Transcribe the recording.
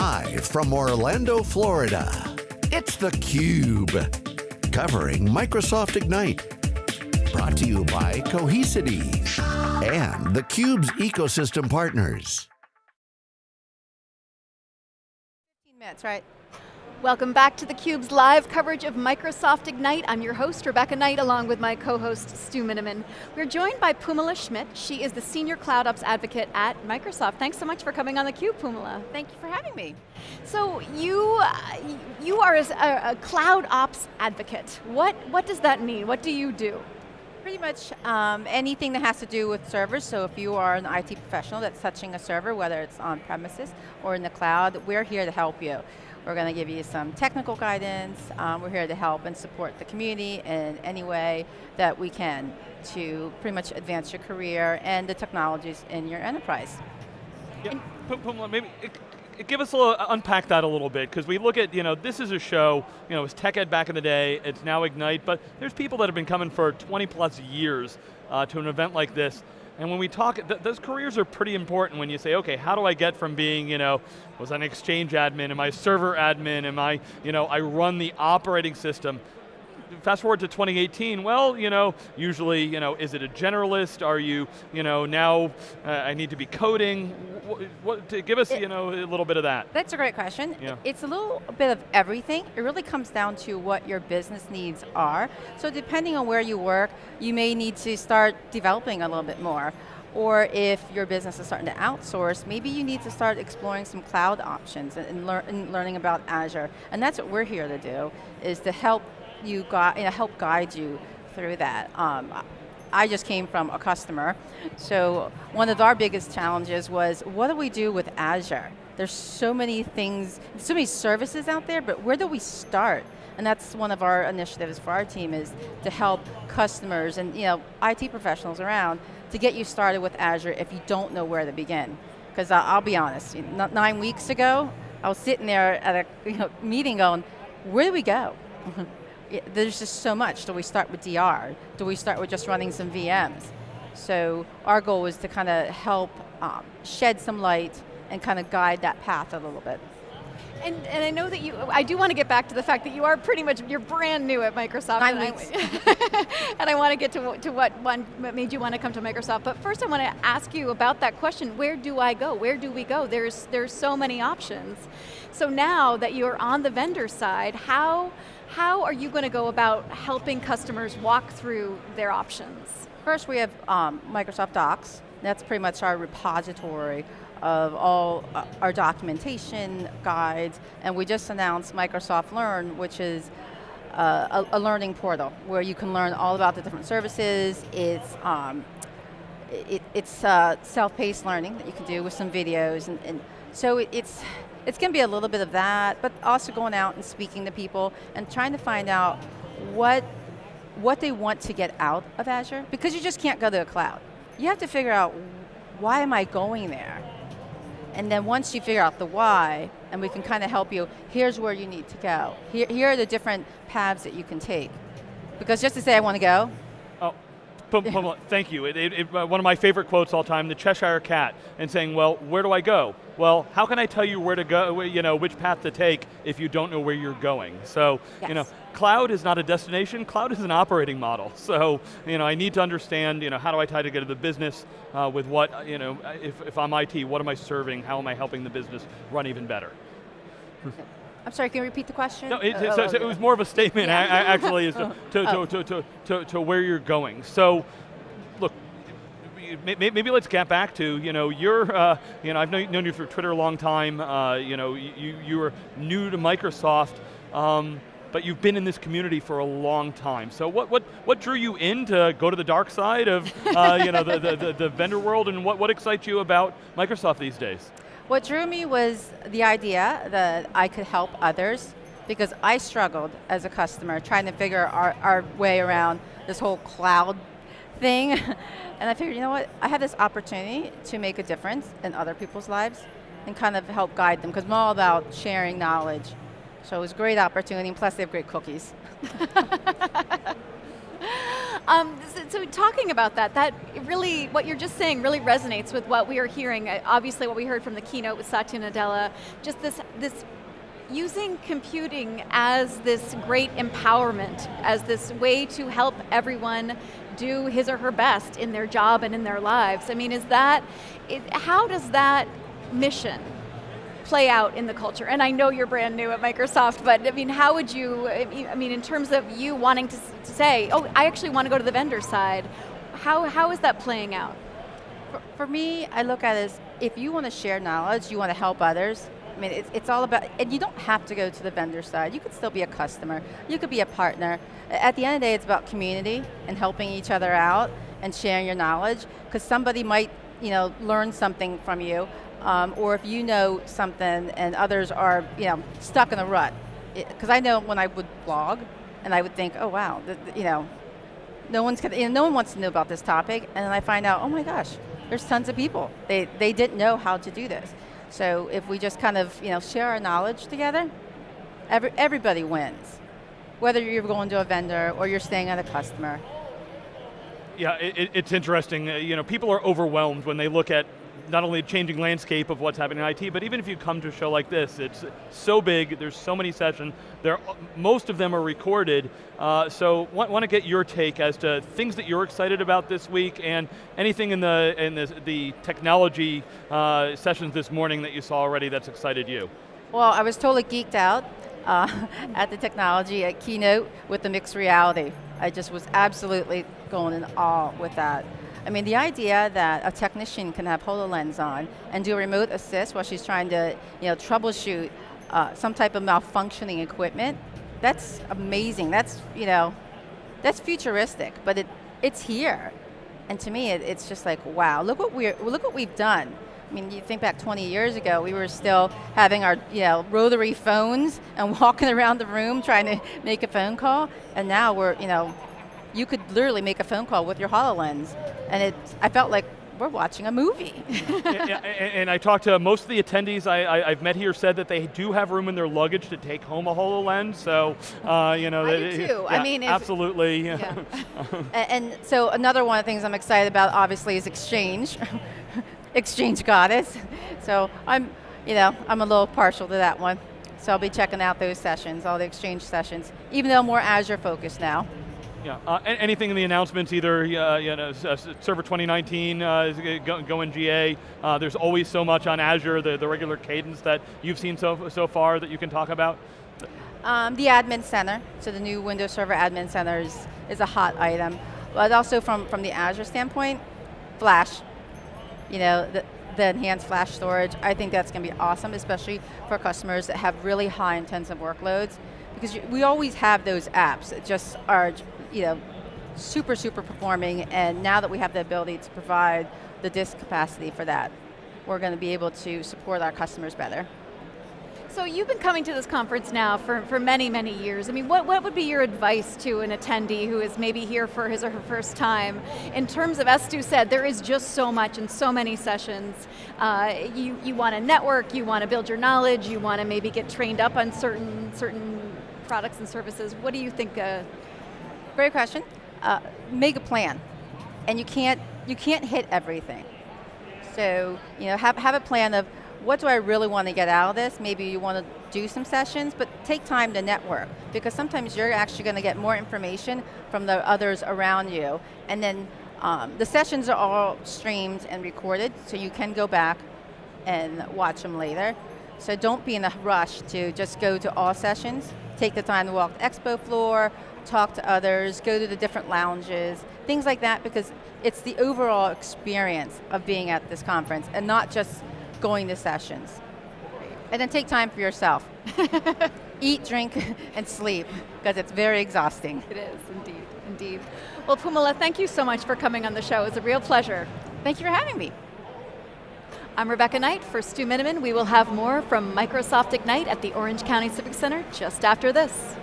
Live from Orlando, Florida, it's theCUBE. Covering Microsoft Ignite. Brought to you by Cohesity and theCUBE's ecosystem partners. 15 minutes, right? Welcome back to theCUBE's live coverage of Microsoft Ignite. I'm your host, Rebecca Knight, along with my co-host, Stu Miniman. We're joined by Phoummala Schmitt. She is the Senior Cloud Ops Advocate at Microsoft. Thanks so much for coming on theCUBE, Phoummala. Thank you for having me. So you, uh, you are a, a, Cloud Ops Advocate. What, what does that mean? What do you do? Pretty much um, anything that has to do with servers, so if you are an IT professional that's touching a server, whether it's on premises or in the cloud, we're here to help you. We're going to give you some technical guidance. Um, we're here to help and support the community in any way that we can to pretty much advance your career and the technologies in your enterprise. Yeah, maybe give us a little, unpack that a little bit, because we look at, you know, this is a show, you know, it was TechEd back in the day, it's now Ignite, but there's people that have been coming for 20 plus years uh, to an event like this, and when we talk, th those careers are pretty important when you say, okay, how do I get from being, you know, was I an exchange admin, am I server admin, am I, you know, I run the operating system, fast forward to 2018, well, you know, usually, you know, is it a generalist? Are you, you know, now uh, I need to be coding? What, what, give us, it, you know, a little bit of that. That's a great question. Yeah. It's a little bit of everything. It really comes down to what your business needs are. So depending on where you work, you may need to start developing a little bit more. Or if your business is starting to outsource, maybe you need to start exploring some cloud options and, and, lear and learning about Azure. And that's what we're here to do, is to help you you know, help guide you through that. Um, I just came from a customer, so one of our biggest challenges was, what do we do with Azure? There's so many things, so many services out there, but where do we start? And that's one of our initiatives for our team is to help customers and you know, IT professionals around to get you started with Azure if you don't know where to begin. Because I'll be honest, nine weeks ago, I was sitting there at a you know, meeting going, where do we go? there's just so much. Do we start with DR? Do we start with just running some VMs? So our goal was to kind of help um, shed some light and kind of guide that path a little bit. And, and I know that you, I do want to get back to the fact that you are pretty much, you're brand new at Microsoft. Nine and weeks. I, and I want to get to, to what, one, what made you want to come to Microsoft. But first I want to ask you about that question, where do I go? Where do we go? There's, there's so many options. So now that you're on the vendor side, how, how are you going to go about helping customers walk through their options? First we have um, Microsoft Docs. That's pretty much our repository of all uh, our documentation, guides, and we just announced Microsoft Learn, which is uh, a, a, learning portal where you can learn all about the different services. It's, um, it, it's uh, self-paced learning that you can do with some videos, and, and so it, it's, it's going to be a little bit of that, but also going out and speaking to people and trying to find out what, what they want to get out of Azure, because you just can't go to a cloud. You have to figure out, why am I going there? And then once you figure out the why, and we can kind of help you, here's where you need to go. Here, here are the different paths that you can take. Because just to say I want to go, thank you. It, it, it, uh, one of my favorite quotes all time, the Cheshire Cat, and saying, well, where do I go? Well, how can I tell you where to go, you know, which path to take if you don't know where you're going? So, yes. you know, cloud is not a destination, cloud is an operating model. So, you know, I need to understand, you know, how do I tie together the business uh, with what, you know, if, if I'm IT, what am I serving, how am I helping the business run even better? I'm sorry, can you repeat the question? No, it, oh, so, so it was more of a statement yeah. actually as to, to, oh. to, to, to, to, where you're going. So, look, maybe let's get back to, you know, you're, uh, you know, I've known you through Twitter a long time, uh, you know, you, you were new to Microsoft, um, but you've been in this community for a long time. So what, what, what drew you in to go to the dark side of uh, you know, the, the, the, the vendor world and what, what excites you about Microsoft these days? What drew me was the idea that I could help others because I struggled as a customer trying to figure our, our way around this whole cloud thing. and I figured, you know what, I have this opportunity to make a difference in other people's lives and kind of help guide them because I'm all about sharing knowledge. So it was a great opportunity, and plus they have great cookies. Um, so, so, talking about that, that really, what you're just saying really resonates with what we are hearing. Uh, obviously what we heard from the keynote with Satya Nadella, just this, this using computing as this great empowerment, as this way to help everyone do his or her best in their job and in their lives. I mean, is that, it, how does that mission play out in the culture? And I know you're brand new at Microsoft, but I mean, how would you, I mean, in terms of you wanting to, say, oh, I actually want to go to the vendor side, how, how is that playing out? For, for me, I look at it as, if you want to share knowledge, you want to help others, I mean, it's, it's all about, and you don't have to go to the vendor side. You could still be a customer. You could be a partner. At the end of the day, it's about community and helping each other out and sharing your knowledge, because somebody might you know, learn something from you, um, or if you know something and others are you know, stuck in a rut. Because I know when I would blog, and I would think, oh wow, the, the, you know, no one's you know, no one wants to know about this topic, and then I find out, oh my gosh, there's tons of people. They, they didn't know how to do this. So if we just kind of you know, share our knowledge together, every, everybody wins. Whether you're going to a vendor or you're staying at a customer. Yeah, it, it's interesting. Uh, you know, people are overwhelmed when they look at not only a changing landscape of what's happening in IT, but even if you come to a show like this, it's so big, there's so many sessions, there, most of them are recorded, uh, so want, want to get your take as to things that you're excited about this week and anything in the, in the, the technology uh, sessions this morning that you saw already that's excited you. Well, I was totally geeked out uh, at the technology at Keynote with the mixed reality. I just was absolutely going in awe with that. I mean, the idea that a technician can have HoloLens on and do remote assist while she's trying to you know, troubleshoot uh, some type of malfunctioning equipment, that's amazing. That's, you know, that's futuristic, but it, it's here. And to me, it, it's just like, wow, look what, we're, look what we've done. I mean, you think back 20 years ago, we were still having our you know, rotary phones and walking around the room trying to make a phone call, and now we're, you know, you could literally make a phone call with your HoloLens. And it, I felt like we're watching a movie. and, and, I talked to most of the attendees I, have met here said that they do have room in their luggage to take home a HoloLens, so, uh, you know. I they, do too, yeah, I mean. Absolutely. Yeah. and, and so another one of the things I'm excited about obviously is Exchange. Exchange Goddess. So I'm, you know, I'm a little partial to that one. So I'll be checking out those sessions, all the Exchange sessions, even though I'm more Azure focused now. Yeah, uh, anything in the announcements, either uh, you know, Server 2019 uh, is going GA. Uh, there's always so much on Azure, the, the regular cadence that you've seen so, so far that you can talk about? Um, the Admin Center, so the new Windows Server Admin Center is, is a hot item. But also from, from the Azure standpoint, Flash. You know, the, the enhanced flash storage, I think that's going to be awesome, especially for customers that have really high intensive workloads. Because we always have those apps that just are you know, super, super performing, and now that we have the ability to provide the disk capacity for that, we're going to be able to support our customers better. So you've been coming to this conference now for, for many, many years. I mean, what, what would be your advice to an attendee who is maybe here for his or her first time? In terms of, as Stu said, there is just so much and so many sessions. Uh, you, you want to network, you want to build your knowledge, you want to maybe get trained up on certain, certain products and services. What do you think uh, Great question. Uh, make a plan. And you can't, you can't hit everything. So, you know, have, have a plan of what do I really want to get out of this? Maybe you want to do some sessions, but take time to network because sometimes you're actually going to get more information from the others around you. And then um, the sessions are all streamed and recorded, so you can go back and watch them later. So don't be in a rush to just go to all sessions. Take the time to walk the expo floor, talk to others, go to the different lounges, things like that because it's the overall experience of being at this conference and not just going to sessions. And then take time for yourself. Eat, drink, and sleep, because it's very exhausting. It is, indeed, indeed. Well, Phoummala, thank you so much for coming on the show. It's a real pleasure. Thank you for having me. I'm Rebecca Knight for Stu Miniman. We will have more from Microsoft Ignite at the Orange County Civic Center just after this.